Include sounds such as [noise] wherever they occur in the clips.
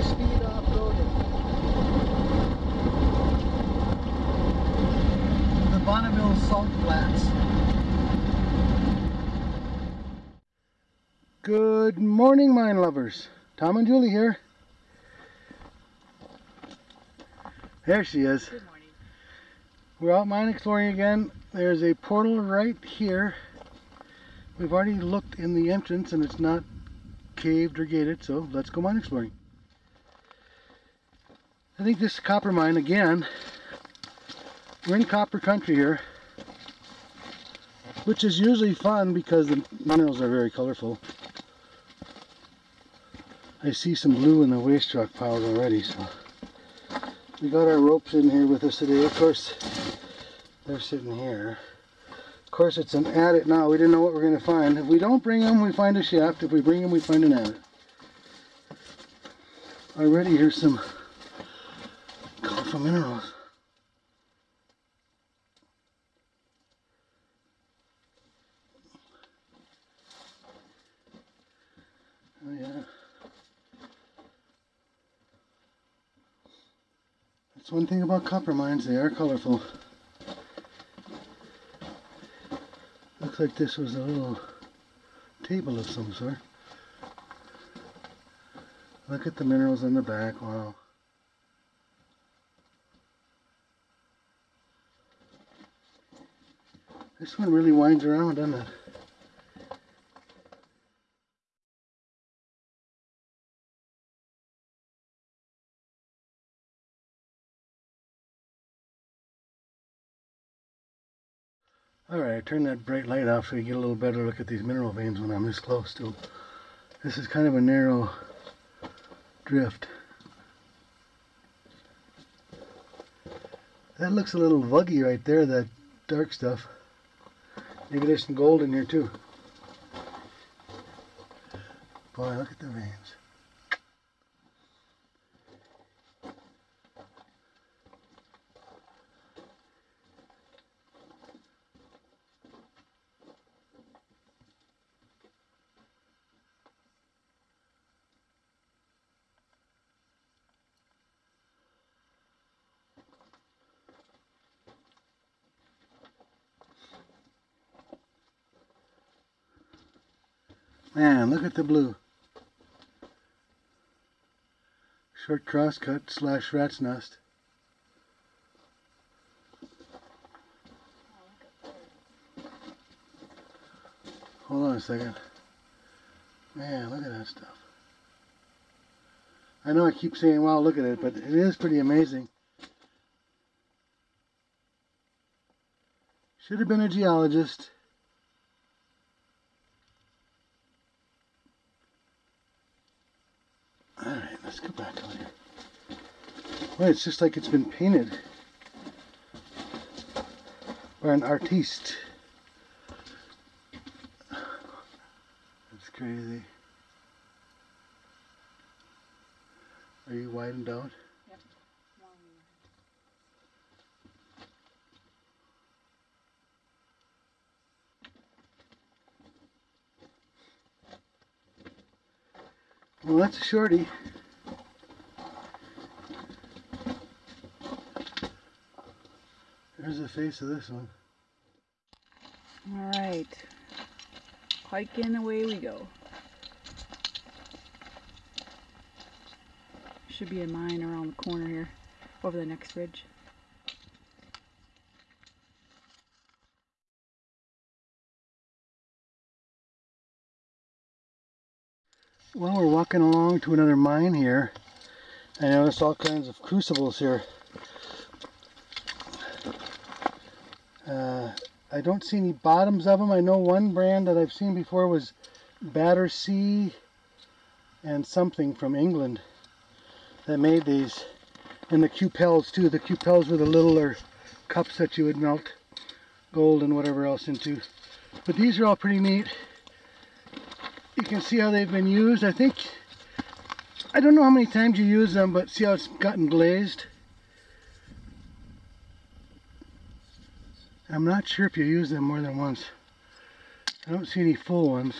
high-speed off-roading. The Bonneville Salt Flats. Good morning, mine lovers. Tom and Julie here. There she is. Good morning. We're out mine exploring again. There's a portal right here. We've already looked in the entrance and it's not caved or gated, so let's go mine exploring. I think this copper mine again. We're in copper country here, which is usually fun because the minerals are very colorful. I see some blue in the waste rock piles already, so we got our ropes in here with us today. Of course, they're sitting here. Of course, it's an adit now. We didn't know what we're going to find. If we don't bring them, we find a shaft. If we bring them, we find an adit. Already here's some minerals. Oh yeah. That's one thing about copper mines, they are colorful. Looks like this was a little table of some sort. Look at the minerals on the back, wow. This one really winds around, doesn't it? Alright, I turned that bright light off so you get a little better look at these mineral veins when I'm this close to them. This is kind of a narrow drift. That looks a little vuggy right there, that dark stuff. Maybe there's some gold in here too. Boy, look at the veins. Man, look at the blue. Short crosscut slash rat's nest. Hold on a second. Man, look at that stuff. I know I keep saying, wow, look at it, but it is pretty amazing. Should have been a geologist. Alright, let's go back over here. Well, it's just like it's been painted. By an artiste. That's crazy. Are you widened out? Yep. Well, that's a shorty. The face of this one. All right. Hiking away we go. Should be a mine around the corner here, over the next ridge. Well, we're walking along to another mine here. I noticed all kinds of crucibles here. Uh, I don't see any bottoms of them. I know one brand that I've seen before was Battersea and something from England that made these. And the cupels too. The cupels were the littler cups that you would melt gold and whatever else into. But these are all pretty neat you can see how they've been used. I think, I don't know how many times you use them, but see how it's gotten glazed? I'm not sure if you use them more than once. I don't see any full ones.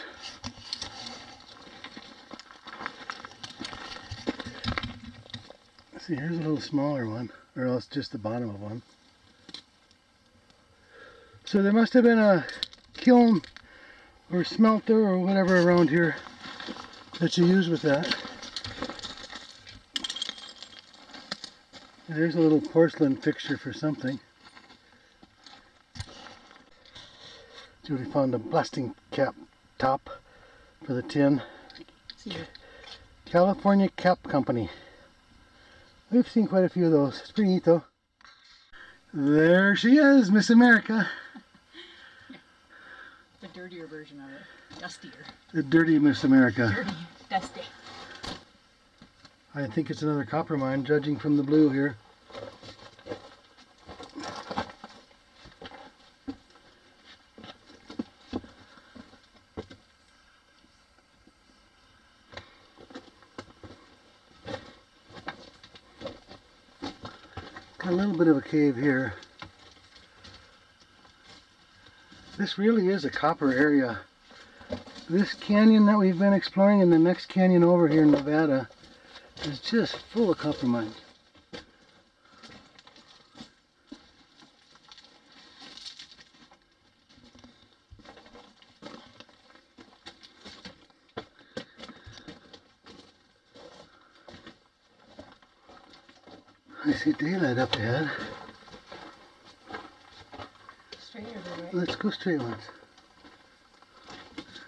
See, here's a little smaller one, or else just the bottom of one. So there must have been a kiln or smelter or whatever around here that you use with that. There's a little porcelain fixture for something. Julie found a blasting cap top for the tin. California Cap Company. We've seen quite a few of those. It's pretty neat though. There she is, Miss America. The dirtier version of it. Dustier. The dirty Miss America. Dirty. Dusty. I think it's another copper mine, judging from the blue here. A little bit of a cave here. This really is a copper area. This canyon that we've been exploring and the next canyon over here in Nevada is just full of copper mines. I see daylight up ahead. Straight or right? Let's go straight ones.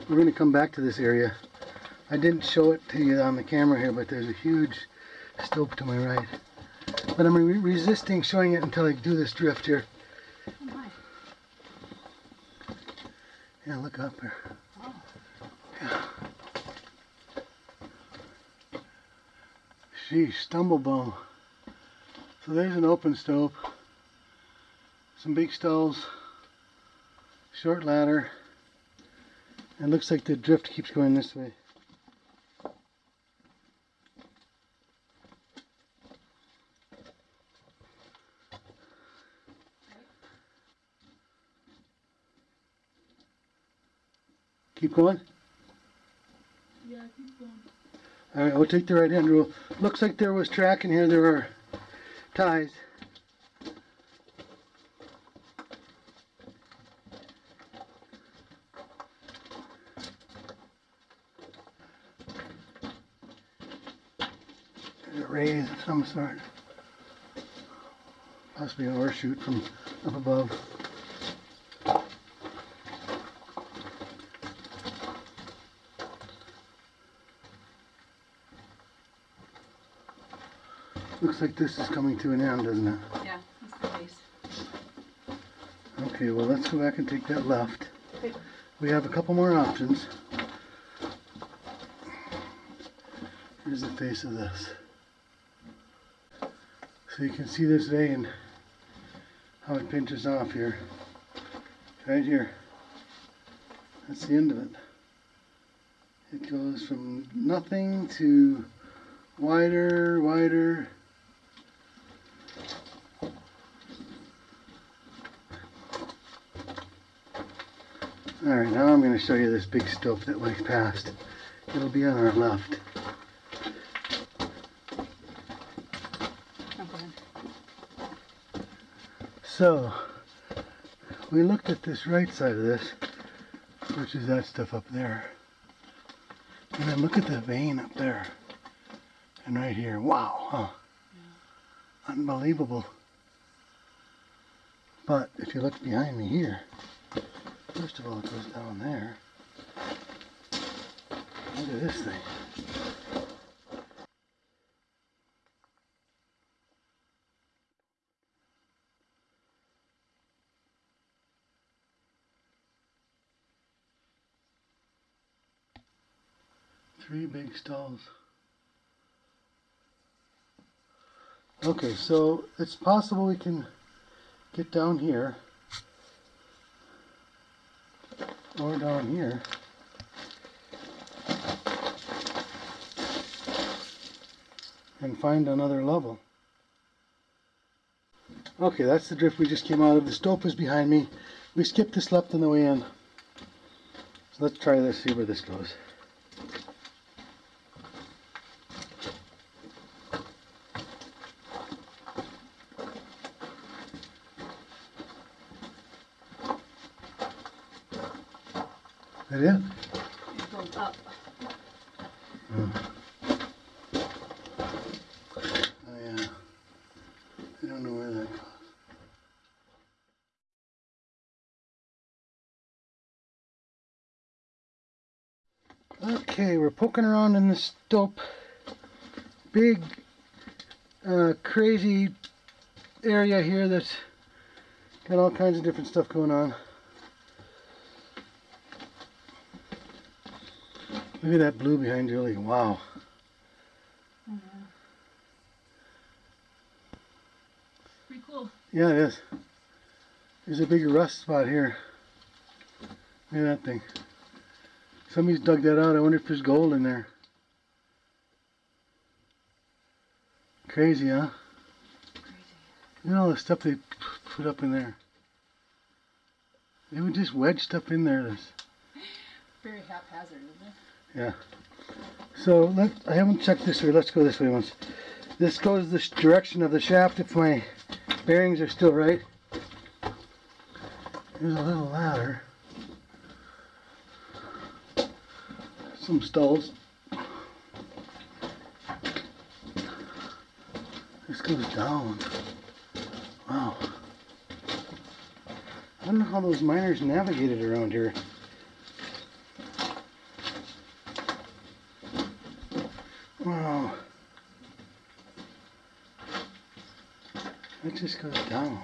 We're going to come back to this area. I didn't show it to you on the camera here, but there's a huge stope to my right. But I'm re resisting showing it until I do this drift here. Oh my. Yeah, look up there. Oh. Yeah. Sheesh, stumble bum. So there's an open stope, some big stulls, short ladder, and looks like the drift keeps going this way. Keep going? Yeah, keep going. All right, we'll take the right hand rule. Looks like there was track in here. There were ties. There's a of some sort. Possibly an ore chute from up above. Looks like this is coming to an end, doesn't it? Yeah, that's the base. Okay, well let's go back and take that left. We have a couple more options. Here's the face of this. So you can see this vein, how it pinches off here. Right here. That's the end of it. It goes from nothing to wider, wider. Alright, now I'm going to show you this big stope that went past. It'll be on our left. Ahead. So, we looked at this right side of this, which is that stuff up there. And then look at the vein up there. And right here. Wow, huh? Unbelievable. But if you look behind me here, first of all it goes down there. Look at this thing. Three big stulls. Okay, so it's possible we can get down here or down here. And find another level. Okay, that's the drift we just came out of. The stope is behind me. We skipped this left on the way in. So let's try this, see where this goes. It is. It goes up. Oh, yeah. I don't know where that goes. Okay, we're poking around in this stope, big, uh, crazy area here that's got all kinds of different stuff going on. Look at that blue behind Julie. Wow. Pretty cool. Yeah, it is. There's a big rust spot here. Look at that thing. Somebody's dug that out. I wonder if there's gold in there. Crazy, huh? Crazy. You know all the stuff they put up in there. They would just wedge stuff in there. That's, Very haphazard, isn't it? yeah. So let I haven't checked this way. Let's go this way once. This goes the direction of the shaft if my bearings are still right. There's a little ladder. Some stulls. This goes down. Wow. I don't know how those miners navigated around here. Wow. It just goes down.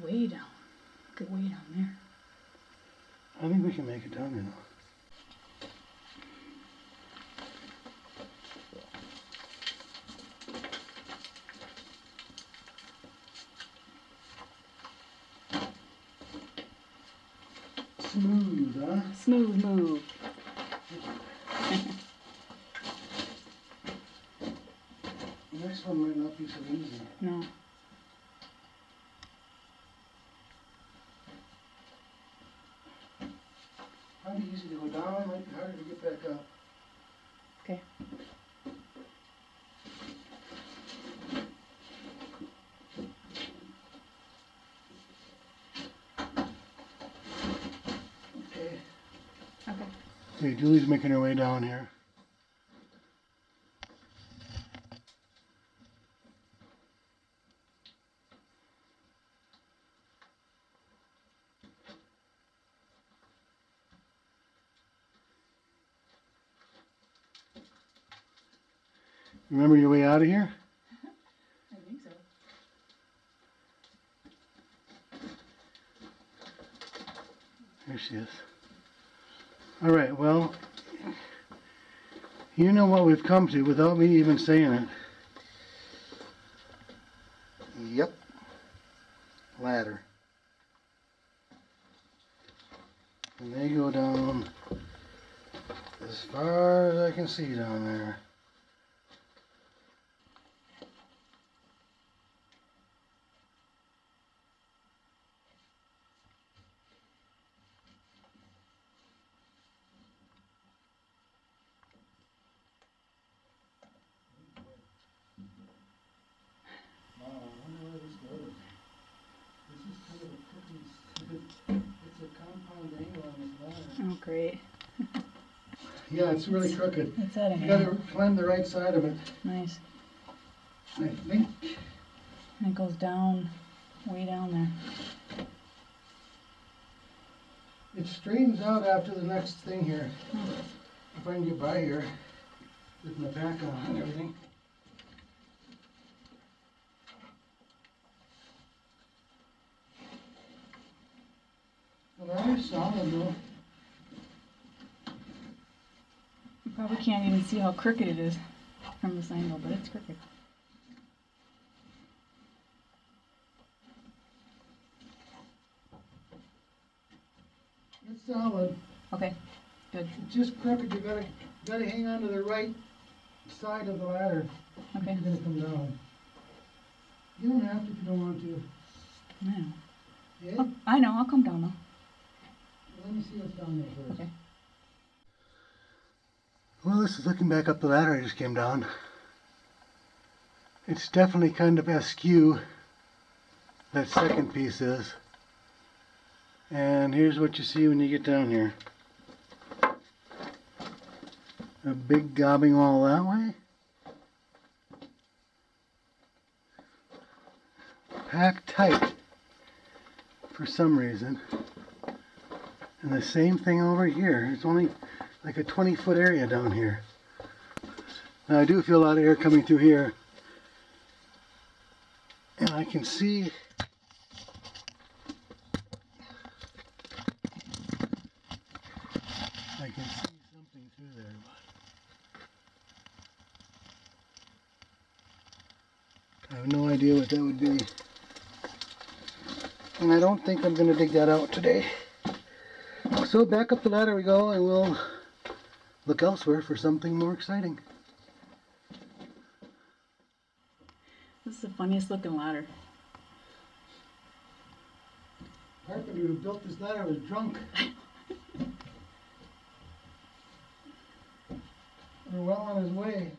Way down. Look at way down there. I think we can make it down, you know. Smooth, huh? Smooth move. The next one might not be so easy. No. Might be easy to go down, might be harder to get back up. Okay. Okay. Okay. Okay, Julie's making her way down here. Remember your way out of here? I think so. There she is. All right, well, you know what we've come to without me even saying it. Yep. Ladder. And they go down as far as I can see down there. Wow, I wonder where this goes. This is kind of a crooked, it's a compound angle on this ladder. Oh, great. Yeah, it's really crooked. It's at an You gotta climb the right side of it. Nice. I think, And it goes down, way down there. it straightens out after the next thing here. If I can get by here with my pack on and everything. Ladder's solid though. You probably can't even see how crooked it is from this angle, but it's crooked. It's solid. Okay, good. It's just crooked. You gotta, gotta hang on to the right side of the ladder. Okay. You're gonna come down. You don't have to if you don't want to. Now. Yeah? Oh, I know, I'll come down though. Let me see what's down there first. Okay. Well, this is looking back up the ladder I just came down. It's definitely kind of askew, that second piece is. And here's what you see when you get down here. A big gobbing wall that way. Packed tight for some reason. And the same thing over here. It's only like a 20 foot area down here. Now I do feel a lot of air coming through here. And I can see I can see something through there. I have no idea what that would be. And I don't think I'm going to dig that out today. So back up the ladder we go and we'll look elsewhere for something more exciting. This is the funniest looking ladder. Carpenter who built this ladder was drunk. [laughs] We're well on his way.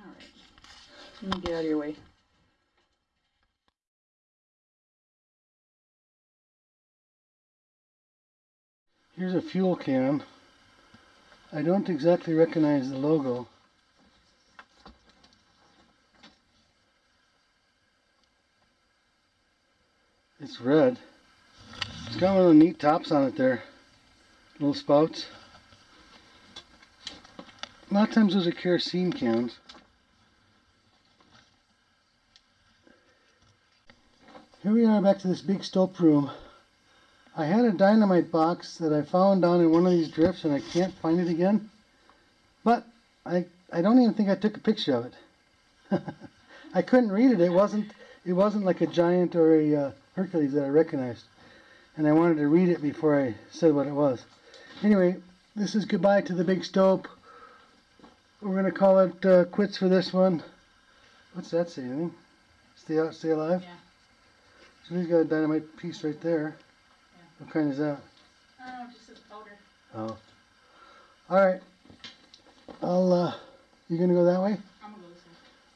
All right. Let me get out of your way. Here's a fuel can. I don't exactly recognize the logo. It's red. It's got one of the neat tops on it there. Little spouts. A lot of times those are kerosene cans. Here we are back to this big stope room. I had a dynamite box that I found down in one of these drifts and I can't find it again. But I I don't even think I took a picture of it. [laughs] I couldn't read it. It wasn't it wasn't like a giant or a uh, Hercules that I recognized. And I wanted to read it before I said what it was. Anyway, this is goodbye to the big stope. We're gonna call it uh, quits for this one. What's that say? Stay out, stay alive. Yeah. So he's got a dynamite piece right there. What kind is that? Oh, just a powder. Oh. Alright. I'll, uh, you gonna go that way? I'm gonna go this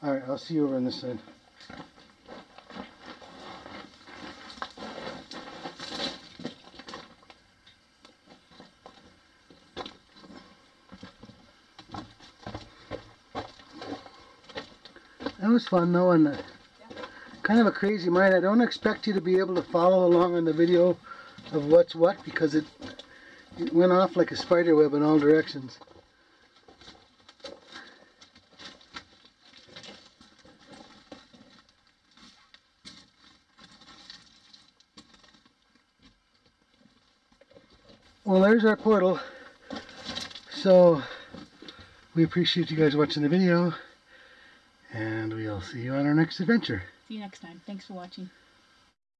way. Alright, I'll see you over on this side. That was fun though, and uh, kind of a crazy mind. I don't expect you to be able to follow along on the video of what's what because it it went off like a spider web in all directions. Well, there's our portal. So, we appreciate you guys watching the video, and we'll see you on our next adventure. See you next time. Thanks for watching.